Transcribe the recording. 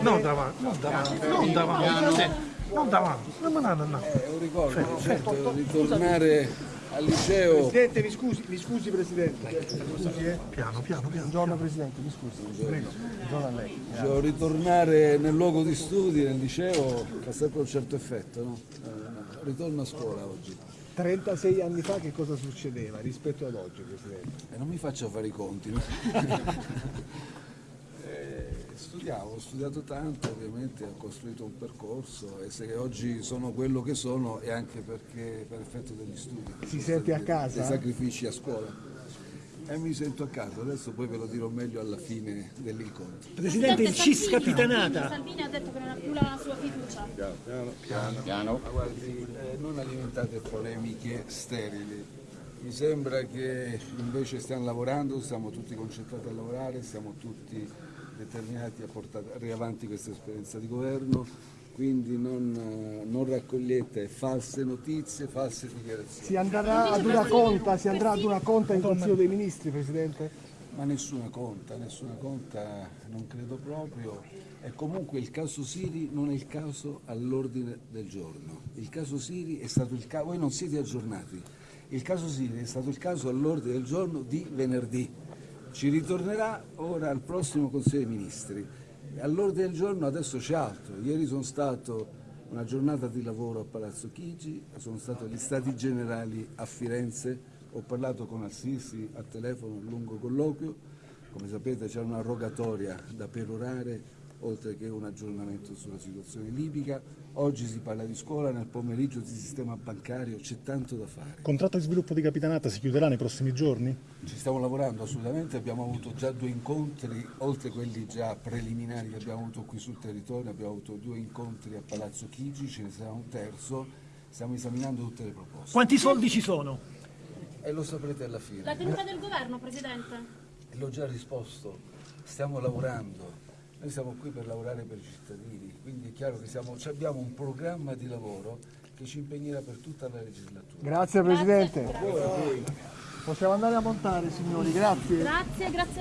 Non davanti, non davanti, non davanti, non davanti, no. È un ricordo, certo, ritornare al liceo. Presidente, mi scusi, mi scusi Presidente. Eh. Piano, piano, piano. Buongiorno Presidente, mi scusi. Buongiorno, Buongiorno a lei. Cioè, ritornare nel luogo di studi, nel liceo, fa sempre un certo effetto, no? Eh, ritorno a scuola oggi. 36 anni fa che cosa succedeva rispetto ad oggi, Presidente? E non mi faccio fare i conti. no? Eh, Studiavo, ho studiato tanto, ovviamente ho costruito un percorso e se oggi sono quello che sono è anche perché per effetto degli studi. Si sente a casa? Dei sacrifici a scuola. E mi sento a casa, adesso poi ve lo dirò meglio alla fine dell'incontro. Presidente, il CIS capitanata. Salvini ha detto che non ha più la sua fiducia. Ma guardi, eh, non alimentate polemiche sterili. Mi sembra che invece stiamo lavorando, siamo tutti concentrati a lavorare, siamo tutti determinati a portare avanti questa esperienza di governo, quindi non, eh, non raccogliete false notizie, false dichiarazioni. Si andrà ad una conta, si andrà ad una conta in Consiglio dei Ministri, Presidente? Ma nessuna conta, nessuna conta, non credo proprio. E comunque il caso Siri non è il caso all'ordine del giorno. Il caso Siri è stato il caso, voi non siete aggiornati, il caso Siri è stato il caso all'ordine del giorno di venerdì. Ci ritornerà ora al prossimo Consiglio dei Ministri. All'ordine del giorno adesso c'è altro. Ieri sono stato una giornata di lavoro a Palazzo Chigi, sono stato agli Stati Generali a Firenze, ho parlato con Al-Sisi a telefono, un lungo colloquio, come sapete c'è una rogatoria da perorare oltre che un aggiornamento sulla situazione libica. Oggi si parla di scuola, nel pomeriggio di sistema bancario, c'è tanto da fare. Il contratto di sviluppo di capitanata si chiuderà nei prossimi giorni? Ci stiamo lavorando assolutamente, abbiamo avuto già due incontri, oltre quelli già preliminari che abbiamo avuto qui sul territorio, abbiamo avuto due incontri a Palazzo Chigi, ce ne sarà un terzo, stiamo esaminando tutte le proposte Quanti soldi ci sono? E lo saprete alla La fine. tenuta del governo, Presidente. L'ho già risposto, stiamo lavorando, noi siamo qui per lavorare per i cittadini, quindi è chiaro che siamo, abbiamo un programma di lavoro che ci impegnerà per tutta la legislatura. Grazie Presidente. Possiamo andare a montare signori, grazie. Grazie, grazie a